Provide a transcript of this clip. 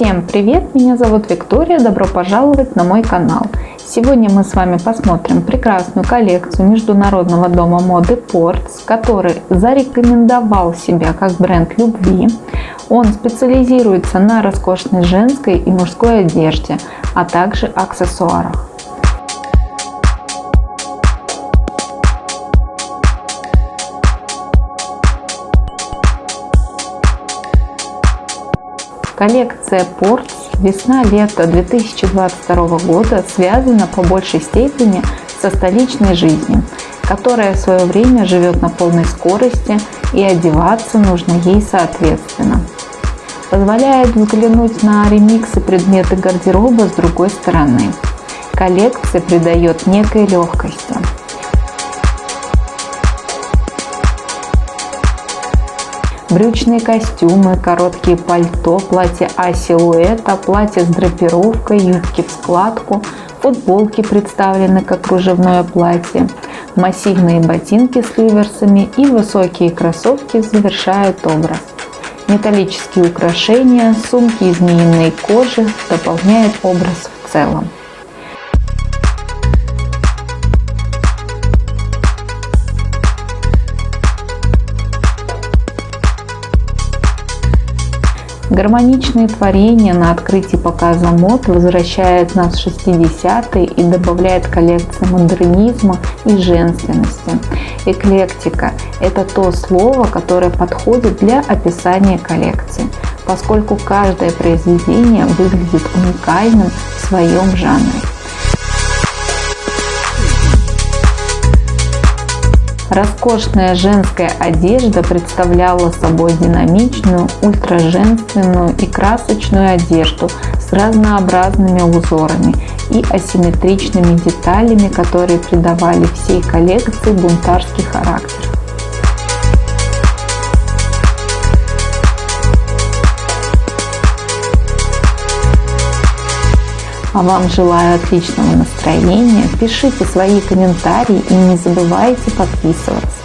Всем привет! Меня зовут Виктория. Добро пожаловать на мой канал. Сегодня мы с вами посмотрим прекрасную коллекцию международного дома моды Ports, который зарекомендовал себя как бренд любви. Он специализируется на роскошной женской и мужской одежде, а также аксессуарах. Коллекция Ports весна-лето 2022 года связана по большей степени со столичной жизнью, которая в свое время живет на полной скорости и одеваться нужно ей соответственно. Позволяет взглянуть на ремиксы предметы гардероба с другой стороны. Коллекция придает некой легкости. Брючные костюмы, короткие пальто, платье А-силуэта, платье с драпировкой, юбки в складку, футболки представлены как кружевное платье, массивные ботинки с ливерсами и высокие кроссовки завершают образ. Металлические украшения, сумки из змеиной кожи дополняют образ в целом. Гармоничные творения на открытии показа мод возвращает нас в 60-е и добавляет коллекции модернизма и женственности. Эклектика – это то слово, которое подходит для описания коллекции, поскольку каждое произведение выглядит уникальным в своем жанре. Роскошная женская одежда представляла собой динамичную, ультраженственную и красочную одежду с разнообразными узорами и асимметричными деталями, которые придавали всей коллекции бунтарский характер. Вам желаю отличного настроения. Пишите свои комментарии и не забывайте подписываться.